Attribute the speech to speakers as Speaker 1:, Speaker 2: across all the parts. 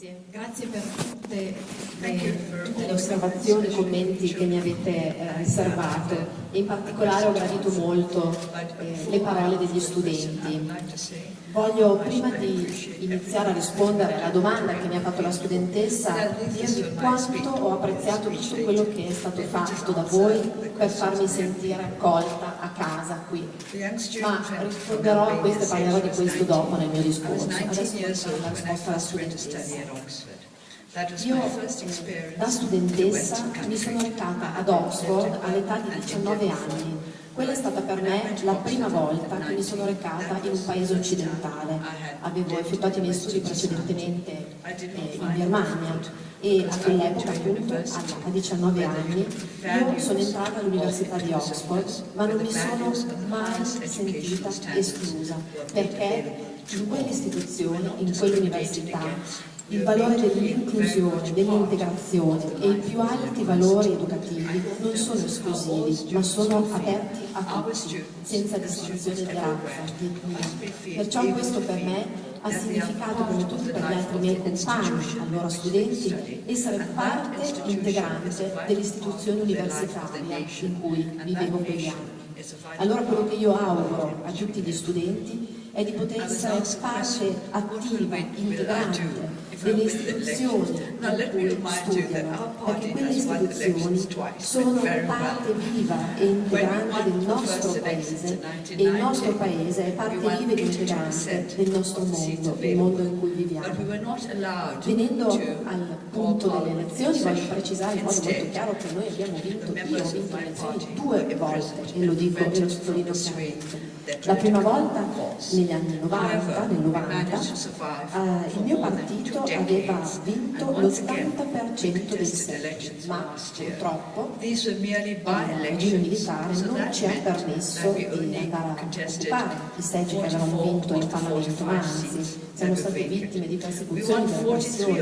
Speaker 1: Grazie, grazie per tutte le, tutte le osservazioni e commenti che mi avete eh, riservato e in particolare ho gradito molto eh, le parole degli studenti. Voglio, prima di iniziare a rispondere alla domanda che mi ha fatto la studentessa, dirvi quanto ho apprezzato tutto quello che è stato fatto da voi per farmi sentire accolta a casa qui. Ma risponderò a questo e parlerò di questo dopo nel mio discorso. Adesso la risposta alla studentessa. Io da studentessa mi sono recata ad Oxford all'età di 19 anni. Quella è stata per me la prima volta che mi sono recata in un paese occidentale. Avevo effettuato i miei studi precedentemente eh, in Birmania e a quell'epoca appunto a 19 anni io sono entrata all'università di Oxford ma non mi sono mai sentita esclusa perché in quell'istituzione, in quell'università il valore dell'inclusione, dell'integrazione e i più alti valori educativi non sono esclusivi, ma sono aperti a tutti, senza distinzione di razza, di etnia. Perciò questo per me ha significato, come tutti per gli altri miei compagni, allora studenti, essere parte integrante dell'istituzione universitaria in cui vivevo quegli anni. Allora quello che io auguro a tutti gli studenti è di poter essere parte attiva, integrante delle istituzioni in cui studiano, perché quelle istituzioni sono parte viva e integrante del nostro paese. e il nostro paese è parte viva e integrante del nostro mondo, il mondo in cui viviamo. Venendo al punto delle elezioni voglio precisare in modo molto chiaro che noi abbiamo vinto, io ho vinto le elezioni due volte e lo dico e lo sottolineo chiaramente. La prima volta negli anni 90, nel 90, eh, il mio partito aveva vinto l'80% dei seggi, ma purtroppo il regime militare non ci ha permesso di andare a occupare i seggi che avevamo vinto in Parlamento, ma anzi siamo state vittime di persecuzioni, di repressioni, di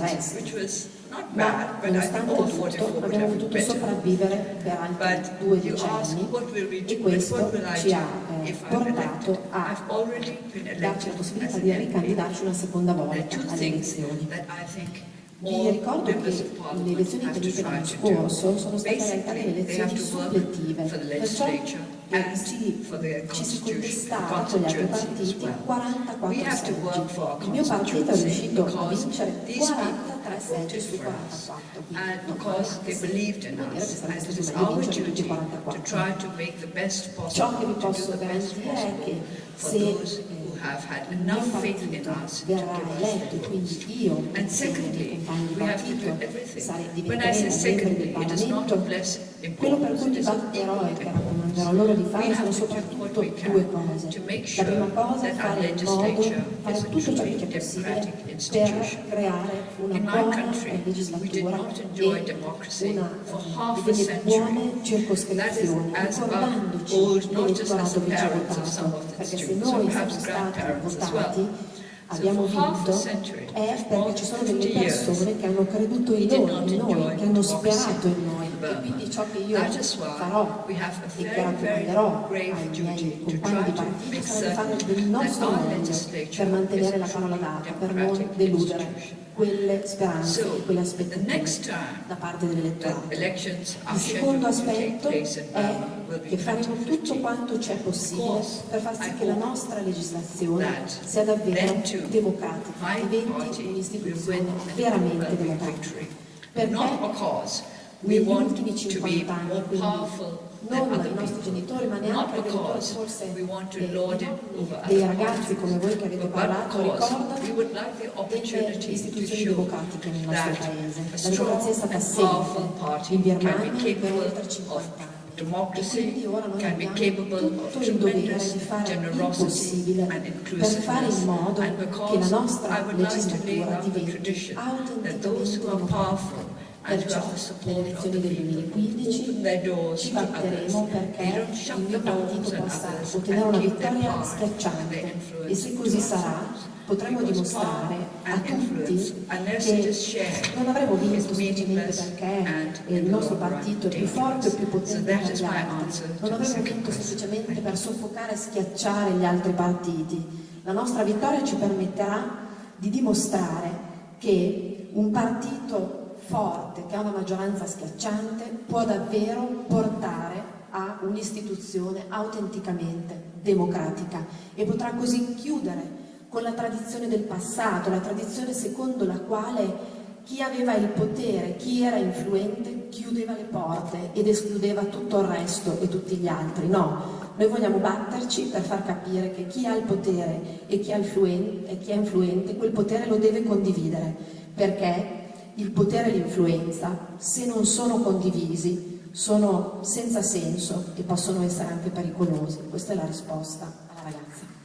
Speaker 1: arresti. ma nonostante tutto abbiamo potuto sopravvivere per altri due decenni e questo ci ha eh, portato a darci la possibilità di ricandidarci una seconda volta alle elezioni. Vi ricordo che le elezioni tenute l'anno scorso sono state realtà delle elezioni supplettive, perciò si, ci si contestava con gli altri partiti 44 seggi. Il mio partito è riuscito a vincere 43 seggi su 44, quindi non sarebbe stato meglio vincere tutti 44. Ciò che vi posso garantire è che se have had enough faith in us verrà eletto, quindi io and secondly, we have to do everything. When I say secondly, it is not of less quello per cui mi batterò e che raccomanderò loro di fare sono soprattutto due cose. La prima cosa è fare in modo, fare tutto ciò che è possibile per creare una buona legislatura e una, delle buone circoscrizioni, ricordandoci l'elettorato che ci ha votato, perché se noi siamo stati votati abbiamo vinto è perché ci sono delle persone che hanno creduto in noi, in noi che hanno sperato in noi e quindi ciò che io farò e che raccomanderò ai miei compagni di partito sarà di fare del nostro meglio per mantenere la parola data, per non deludere quelle speranze e quelle aspettative da parte dell'elettorato. Il secondo aspetto è che faremo tutto quanto c'è possibile per far sì che la nostra legislazione sia davvero democratica, diventi un'istituzione veramente democratica. Perché negli ultimi 50 anni, quindi non i nostri genitori, ma neanche i genitori forse dei ragazzi come voi che avete parlato, ricordano delle istituzioni democratiche nel nostro paese. La democrazia è stata assente in Birmania per oltre 50 anni. E quindi ora noi abbiamo tutto il dovere di fare il possibile per fare in modo che la nostra legislatura diventi autenticamente Perciò nelle elezioni del 2015 ci batteremo perché il mio partito possa ottenere una vittoria schiacciante. e se così sarà potremo dimostrare a tutti che non avremo vinto semplicemente perché il nostro partito è più forte o più potente degli altri, non avremo vinto semplicemente per soffocare e schiacciare gli altri partiti. La nostra vittoria ci permetterà di dimostrare che un partito forte, che ha una maggioranza schiacciante, può davvero portare a un'istituzione autenticamente democratica e potrà così chiudere con la tradizione del passato, la tradizione secondo la quale chi aveva il potere, chi era influente, chiudeva le porte ed escludeva tutto il resto e tutti gli altri. No, noi vogliamo batterci per far capire che chi ha il potere e chi, e chi è influente, quel potere lo deve condividere, perché il potere e l'influenza, se non sono condivisi, sono senza senso e possono essere anche pericolosi. Questa è la risposta alla ragazza.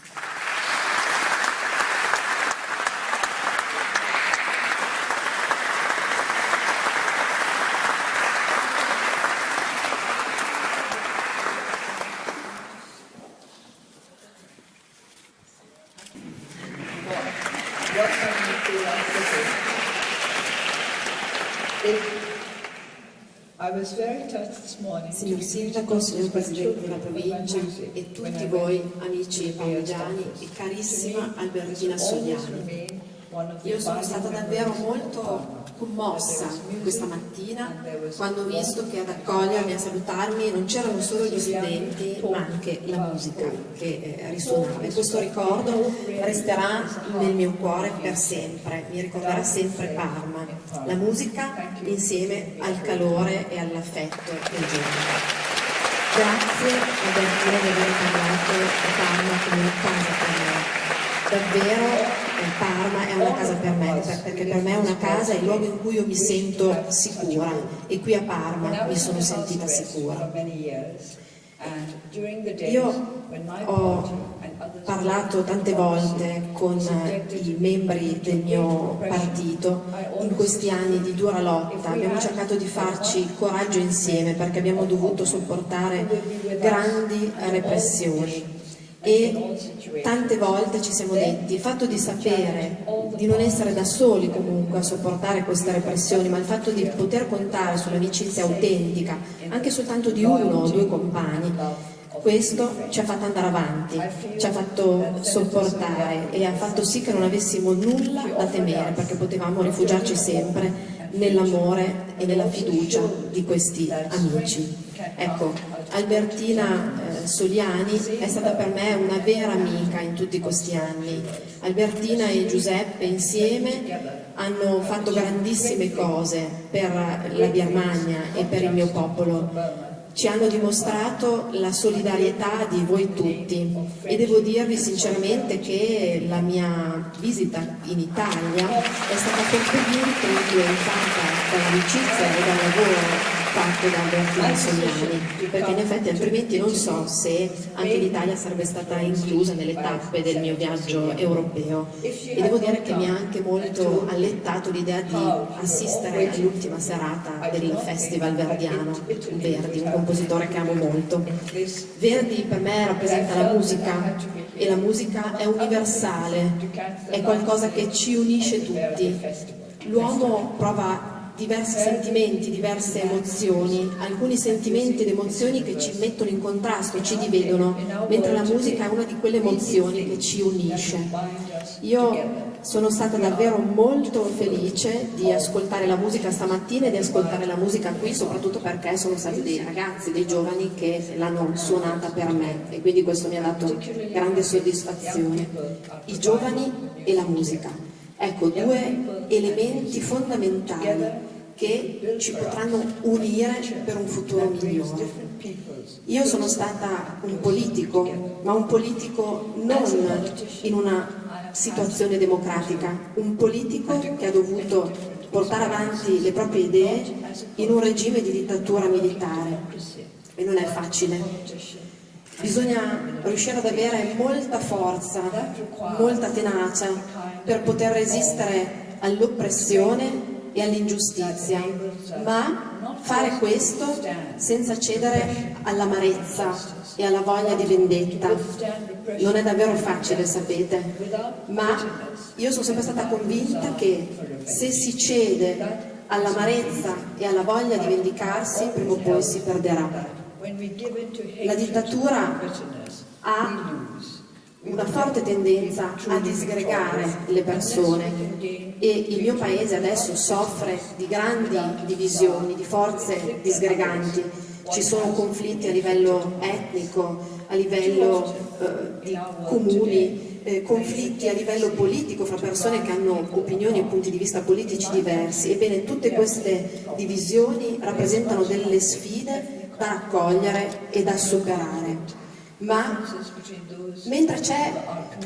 Speaker 1: Signor Sindaco, signor Presidente della provincia e tutti voi amici parmigiani e carissima Albertina Sogliani. Io sono stata davvero molto commossa questa mattina quando ho visto che ad accogliermi, a salutarmi non c'erano solo gli studenti ma anche la musica che eh, risuonava e questo ricordo resterà nel mio cuore per sempre, mi ricorderà sempre Parma, la musica insieme al calore e all'affetto del giorno. Grazie a Bertino di aver parlato a Parma come una casa per me. Davvero Parma è una casa per me, perché per me è una casa, è il luogo in cui io mi sento sicura. E qui a Parma mi sono sentita sicura. Io ho parlato tante volte con i membri del mio partito in questi anni di dura lotta, abbiamo cercato di farci coraggio insieme perché abbiamo dovuto sopportare grandi repressioni e tante volte ci siamo detti il fatto di sapere di non essere da soli comunque a sopportare queste repressioni ma il fatto di poter contare sull'amicizia autentica anche soltanto di uno o due compagni questo ci ha fatto andare avanti, ci ha fatto sopportare e ha fatto sì che non avessimo nulla da temere perché potevamo rifugiarci sempre nell'amore e nella fiducia di questi amici. Ecco, Albertina eh, Soliani è stata per me una vera amica in tutti questi anni. Albertina e Giuseppe insieme hanno fatto grandissime cose per la Birmania e per il mio popolo ci hanno dimostrato la solidarietà di voi tutti e devo dirvi sinceramente che la mia visita in Italia è stata fortemente influenzata dall'amicizia e dal lavoro fatto da Albertino Sognani, perché in effetti altrimenti non so se anche l'Italia sarebbe stata inclusa nelle tappe del mio viaggio europeo. E devo dire che mi ha anche molto allettato l'idea di assistere all'ultima serata del Festival Verdiano, Verdi, un compositore che amo molto. Verdi per me rappresenta la musica e la musica è universale, è qualcosa che ci unisce tutti. L'uomo prova diversi sentimenti, diverse emozioni, alcuni sentimenti ed emozioni che ci mettono in contrasto, ci dividono, mentre la musica è una di quelle emozioni che ci unisce. Io sono stata davvero molto felice di ascoltare la musica stamattina e di ascoltare la musica qui, soprattutto perché sono stati dei ragazzi, dei giovani che l'hanno suonata per me e quindi questo mi ha dato grande soddisfazione. I giovani e la musica. Ecco, due elementi fondamentali che ci potranno unire per un futuro migliore. Io sono stata un politico, ma un politico non in una situazione democratica, un politico che ha dovuto portare avanti le proprie idee in un regime di dittatura militare e non è facile. Bisogna riuscire ad avere molta forza, molta tenacia per poter resistere all'oppressione e all'ingiustizia, ma fare questo senza cedere all'amarezza e alla voglia di vendetta. Non è davvero facile, sapete, ma io sono sempre stata convinta che se si cede all'amarezza e alla voglia di vendicarsi, prima o poi si perderà. La dittatura ha una forte tendenza a disgregare le persone. E il mio paese adesso soffre di grandi divisioni, di forze disgreganti. Ci sono conflitti a livello etnico, a livello eh, di comuni, eh, conflitti a livello politico fra persone che hanno opinioni e punti di vista politici diversi. Ebbene, tutte queste divisioni rappresentano delle sfide da raccogliere e da superare ma mentre c'è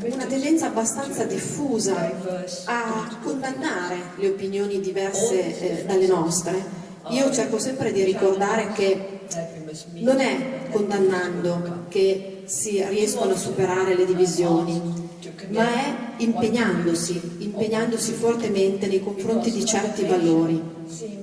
Speaker 1: una tendenza abbastanza diffusa a condannare le opinioni diverse eh, dalle nostre, io cerco sempre di ricordare che non è condannando che si riescono a superare le divisioni, ma è impegnandosi, impegnandosi fortemente nei confronti di certi valori.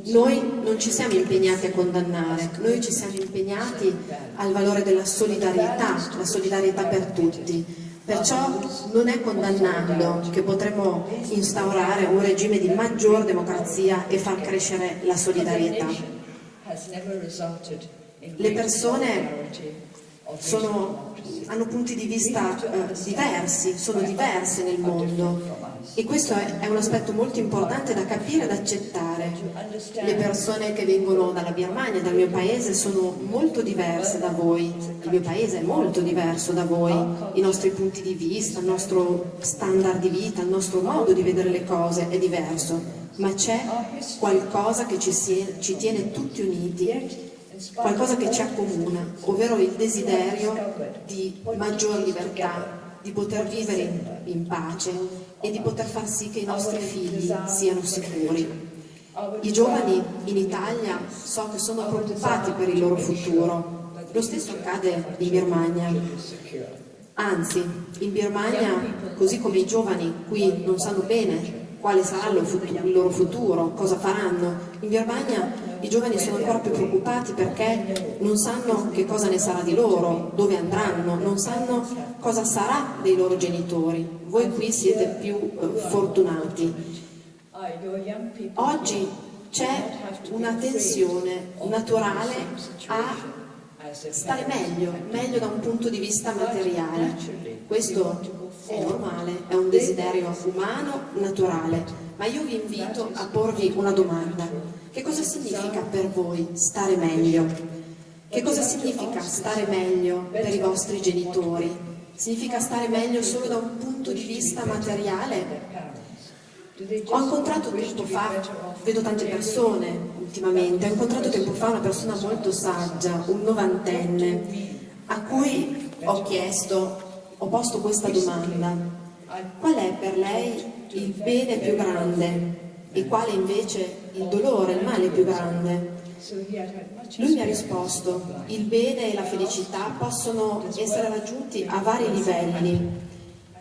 Speaker 1: Noi non ci siamo impegnati a condannare, noi ci siamo impegnati al valore della solidarietà, la solidarietà per tutti. Perciò non è condannando che potremo instaurare un regime di maggior democrazia e far crescere la solidarietà. Le persone sono, hanno punti di vista eh, diversi, sono diverse nel mondo. E questo è, è, un aspetto molto importante da capire e da accettare. Le persone che vengono dalla Birmania, dal mio paese, sono molto diverse da voi, il mio paese è molto diverso da voi, i nostri punti di vista, il nostro standard di vita, il nostro modo di vedere le cose è diverso, ma c'è qualcosa che ci, si, ci tiene tutti uniti qualcosa che ci accomuna, ovvero il desiderio di maggior libertà, di poter vivere in, pace e di poter far sì che i nostri figli siano sicuri. I giovani in Italia so che sono preoccupati per il loro futuro, lo stesso accade in Birmania. Anzi, in Birmania, così come i giovani qui non sanno bene quale sarà il loro futuro, cosa faranno, in Birmania i giovani sono ancora più preoccupati perché non sanno che cosa ne sarà di loro, dove andranno, non sanno cosa sarà dei loro genitori. Voi qui siete più eh, fortunati. Oggi c'è una tensione naturale a stare meglio, meglio da un punto di vista materiale. Questo è normale, è un desiderio umano, naturale, ma io vi invito a porvi una domanda. Che cosa significa per voi stare meglio? Che cosa significa stare meglio per i vostri genitori? Significa stare meglio solo da un punto di vista materiale? Ho incontrato tempo fa, vedo tante persone ultimamente, ho incontrato tempo fa una persona molto saggia, un novantenne, a cui ho chiesto, ho posto questa domanda, qual è per lei il bene più grande? E quale invece il dolore, il male più grande. Lui mi ha risposto, il bene e la felicità possono essere raggiunti a vari livelli,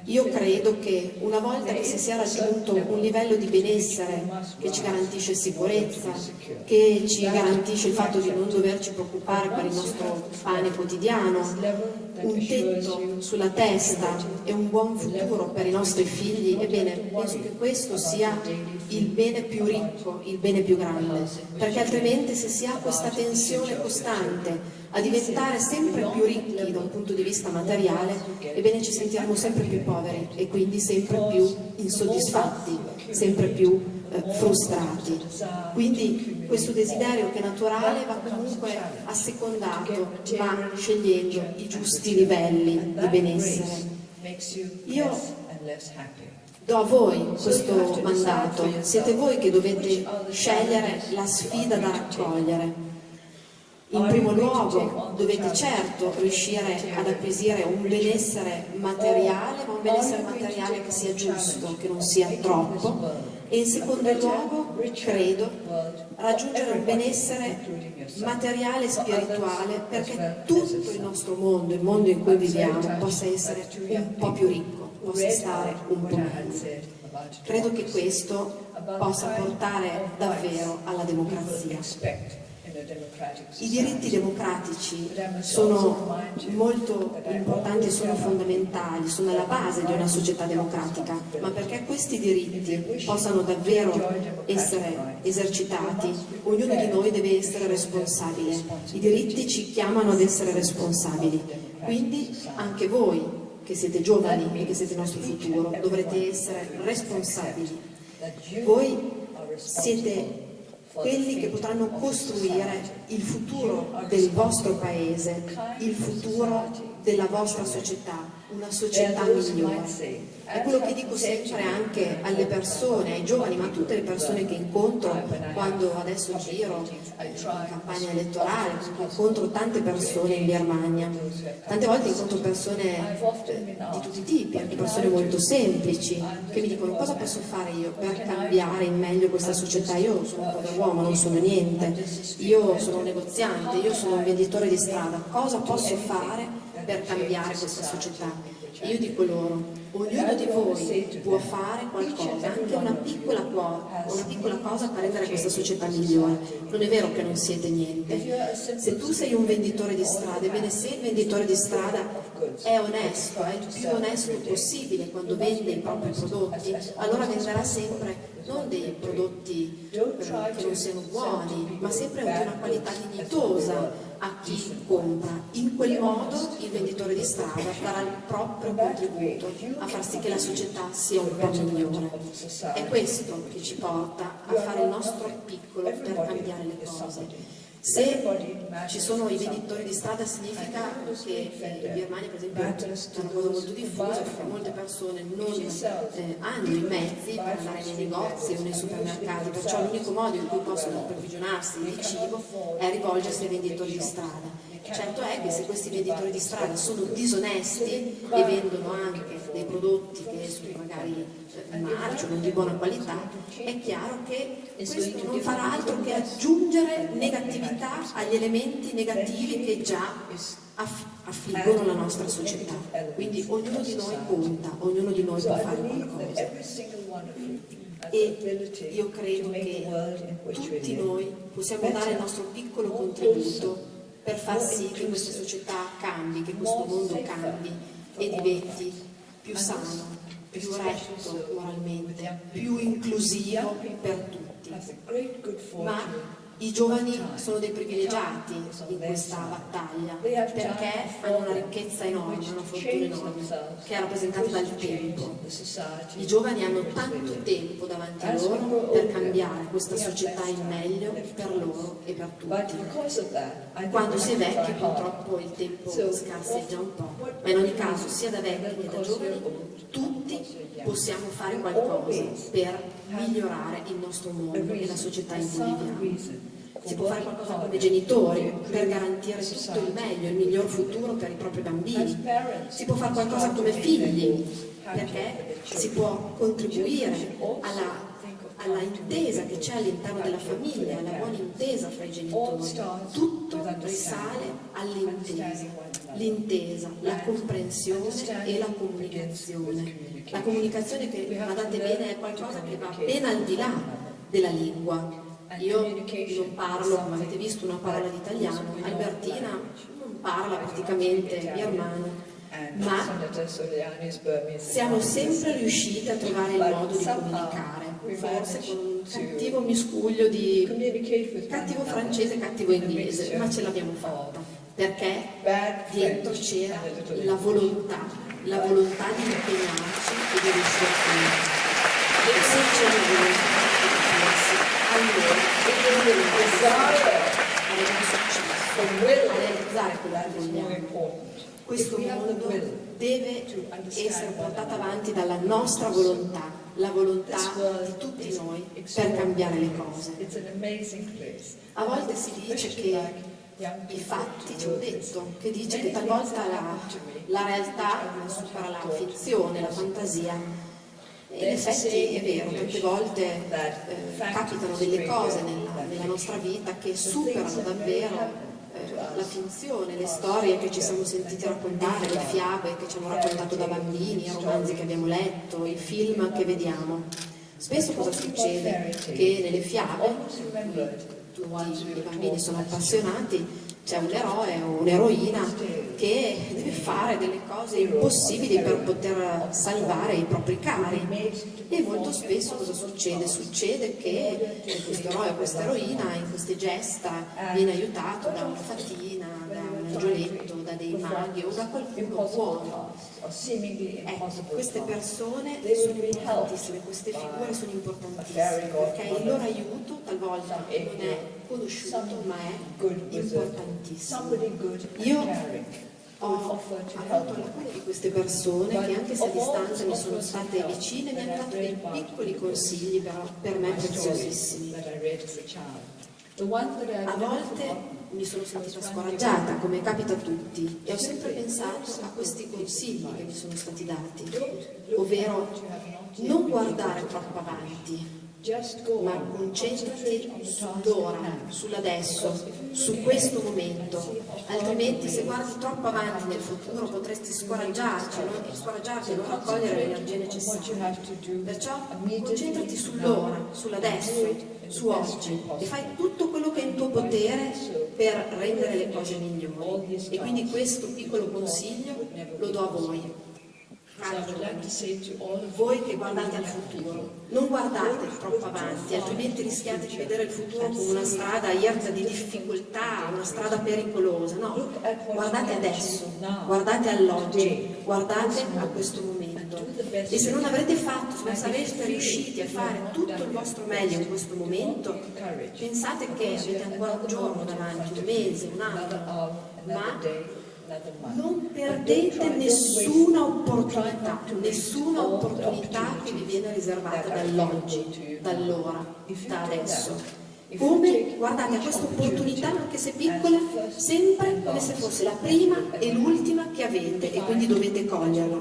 Speaker 1: io credo che una volta che si sia raggiunto un livello di benessere che ci garantisce sicurezza, che ci garantisce il fatto di non doverci preoccupare per il nostro pane quotidiano, un tetto sulla testa e un buon futuro per i nostri figli, ebbene, penso che questo sia il bene più ricco, il bene più grande, perché altrimenti se si ha questa tensione costante a diventare sempre più ricchi da un punto di vista materiale, ebbene ci sentiremo sempre più poveri e quindi sempre più insoddisfatti, sempre più eh, frustrati. Quindi questo desiderio che è naturale va comunque assecondato, ma scegliendo i giusti livelli di benessere. Io do a voi questo mandato, siete voi che dovete scegliere la sfida da raccogliere. In primo luogo dovete certo riuscire ad acquisire un benessere materiale, ma un benessere materiale che sia giusto, che non sia troppo, e in secondo luogo, credo, raggiungere un benessere materiale e spirituale perché tutto il nostro mondo, il mondo in cui viviamo, possa essere un po' più ricco, possa stare un po' meglio. Credo che questo possa portare davvero alla democrazia. I diritti democratici sono molto importanti e sono fondamentali, sono alla base di una società democratica, ma perché questi diritti possano davvero essere esercitati, ognuno di noi deve essere responsabile. I diritti ci chiamano ad essere responsabili, quindi anche voi che siete giovani e che siete il nostro futuro, dovrete essere responsabili. Voi siete quelli che potranno costruire il futuro del vostro paese, il futuro della vostra società, una società migliore. È quello che dico sempre anche alle persone, ai giovani, ma a tutte le persone che incontro quando adesso giro in campagna elettorale, incontro tante persone in Birmania. Tante volte incontro persone di tutti i tipi, anche persone molto semplici, che mi dicono cosa posso fare io per cambiare in meglio questa società. Io sono un pover'uomo, non sono niente, io sono un negoziante, io sono un venditore di strada, cosa posso fare per cambiare questa società. E io dico loro, ognuno di voi può fare qualcosa, anche una piccola, una piccola cosa per rendere questa società migliore. Non è vero che non siete niente. Se tu sei un venditore di strada, ebbene se il venditore di strada è onesto, è il più onesto possibile quando vende i propri prodotti, allora venderà sempre non dei prodotti che non siano buoni, ma sempre di una qualità dignitosa a chi compra. In quel modo il venditore di strada darà il proprio contributo a far sì che la società sia un po' migliore. È questo che ci porta a fare il nostro piccolo per cambiare le cose. Se ci sono i venditori di strada significa che in Birmania per esempio è una cosa molto diffusa perché molte persone non eh, hanno i mezzi per andare nei negozi o nei supermercati, perciò l'unico modo in cui possono approvvigionarsi di cibo è rivolgersi ai venditori di strada. Certo è che se questi venditori di strada sono disonesti e vendono anche dei prodotti che sono magari in marcio, non di buona qualità, è chiaro che questo non farà altro che aggiungere negatività agli elementi negativi che già affliggono la nostra società. Quindi ognuno di noi conta, ognuno di noi può fare qualcosa. E io credo che tutti noi possiamo dare il nostro piccolo contributo per far sì che questa società cambi, che questo mondo cambi e diventi più sano, più retto moralmente, più inclusivo per tutti. Ma i giovani sono dei privilegiati in questa battaglia perché hanno una ricchezza enorme, una fortuna enorme che è rappresentata dal tempo. I giovani hanno tanto tempo davanti a loro per cambiare questa società in meglio per loro e per tutti. Quando si è vecchi purtroppo il tempo scarseggia un po', ma in ogni caso sia da vecchi che da giovani tutti possiamo fare qualcosa per migliorare il nostro mondo e la società in cui viviamo si può fare qualcosa come genitori per garantire tutto il meglio, il miglior futuro per i propri bambini, si può fare qualcosa come figli perché si può contribuire alla alla intesa che c'è all'interno della famiglia, alla buona intesa fra i genitori. Tutto risale all'intesa, l'intesa, la comprensione e la comunicazione. La comunicazione che, badate bene, è qualcosa che va ben al di là della lingua, io non parlo, come avete visto, una parola di italiano, Albertina non parla praticamente birmano, ma siamo sempre riusciti a trovare il modo di comunicare, forse con un cattivo miscuglio di cattivo francese e cattivo inglese, ma ce l'abbiamo fatta, perché dietro c'era la volontà, la volontà di impegnarci e di riuscire a finire. E se c'è la volontà allora dobbiamo pensare realizzare quello che vogliamo. Questo mondo deve essere portato avanti dalla nostra volontà, la volontà di tutti noi per cambiare le cose. A volte si dice che i fatti, c'è un detto, che dice che talvolta la, la realtà supera la fizione, la fantasia in effetti è vero, tante volte eh, capitano delle cose nella, nella, nostra vita che superano davvero eh, la finzione, le storie che ci siamo sentiti raccontare, le fiabe che ci hanno raccontato da bambini, i romanzi che abbiamo letto, i film che vediamo. Spesso cosa succede? Che nelle fiabe, tutti i bambini sono appassionati, c'è un eroe o un'eroina che deve fare delle cose impossibili per poter salvare i propri cari e molto spesso cosa succede? Succede che questo eroe o questa eroina in queste gesta viene aiutato da una fatina, da un angioletto, da dei maghi o da qualcuno buono. Ecco, queste persone sono importantissime, queste figure sono importantissime, perché il loro aiuto talvolta non è conosciuto, ma è importantissimo. Io Ho avuto alcune di queste persone che anche se a distanza mi sono state vicine mi hanno dato dei piccoli consigli però per me preziosissimi.
Speaker 2: a
Speaker 1: volte mi sono sentita scoraggiata, come capita a tutti, e ho sempre pensato a questi consigli che mi sono stati dati, ovvero non guardare troppo avanti, ma
Speaker 2: on.
Speaker 1: concentrati sull'ora, sull'adesso, su questo momento, altrimenti se guardi troppo avanti nel futuro potresti scoraggiarti, no? scoraggiarti e non raccogliere le energie
Speaker 2: What you
Speaker 1: necessarie.
Speaker 2: have to do
Speaker 1: Perciò concentrati sull'ora, sull'adesso, su oggi e fai tutto quello che è in tuo potere per rendere le cose migliori. E quindi questo piccolo consiglio lo do a voi.
Speaker 2: Of
Speaker 1: Voi che guardate al futuro, non guardate troppo avanti, altrimenti rischiate di vedere il futuro come una strada irta di difficoltà, una strada pericolosa. No, guardate adesso, guardate all'oggi, guardate a questo momento. E se non avrete fatto, se non sareste riusciti a fare tutto il vostro meglio in questo momento, pensate che avete ancora un giorno davanti, un mese, un anno, ma non perdete nessuna opportunità, nessuna opportunità che vi viene riservata dall'oggi, dall'ora, da adesso. Come guardate questa opportunità, anche se piccola, sempre come se fosse la prima e l'ultima che avete e quindi dovete coglierla.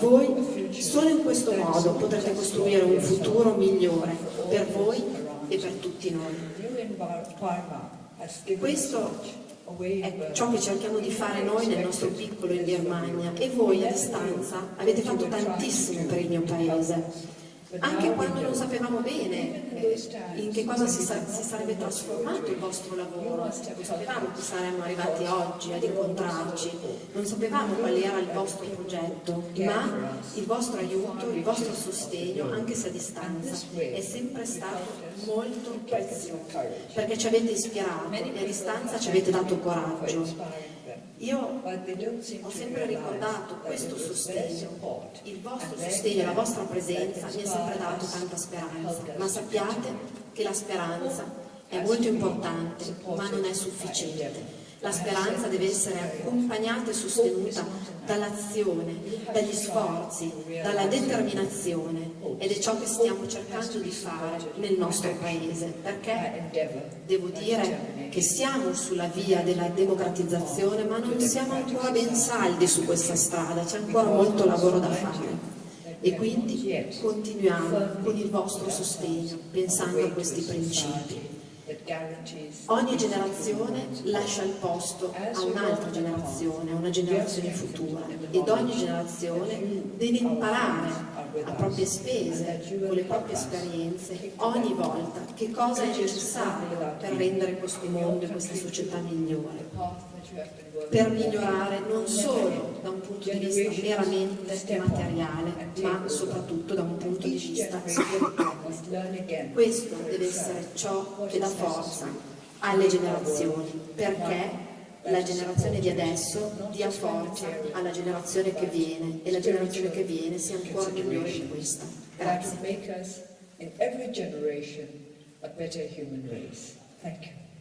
Speaker 1: Voi solo in questo modo potrete costruire un futuro migliore per voi e per tutti noi. Questo è
Speaker 2: of
Speaker 1: ciò che cerchiamo di fare noi nel nostro piccolo in Birmania e voi a distanza avete fatto tantissimo per il mio paese. Anche quando non sapevamo bene eh, in che cosa si, sa- si sarebbe trasformato il vostro lavoro, non sapevamo che saremmo arrivati oggi ad incontrarci, non sapevamo qual era il vostro progetto, ma il vostro aiuto, il vostro sostegno, anche se a distanza, è sempre stato molto prezioso, perché ci avete ispirato e a distanza ci avete dato coraggio. Io ho sempre ricordato questo sostegno, il vostro sostegno, la vostra presenza mi ha sempre dato tanta speranza, ma sappiate che la speranza è molto importante, ma non è sufficiente. La speranza deve essere accompagnata e sostenuta dall'azione, dagli sforzi, dalla determinazione ed è ciò che stiamo cercando di fare nel nostro paese, perché. Devo dire che siamo sulla via della democratizzazione, ma non siamo ancora ben saldi su questa strada, c'è ancora molto lavoro da fare. E quindi continuiamo con il vostro sostegno, pensando a questi principi. Ogni generazione lascia il posto a un'altra generazione, a una generazione futura. ed ogni generazione deve imparare a proprie spese, con le proprie esperienze, ogni volta che cosa è necessario per rendere questo mondo e questa società migliore per migliorare non solo da un punto di vista meramente materiale, ma soprattutto da un punto di vista spirituale. Questo deve essere ciò che dà forza alle generazioni, perché la generazione di adesso dia forza alla generazione che viene e la generazione che viene sia ancora migliore di questa. Grazie.
Speaker 2: Thank you.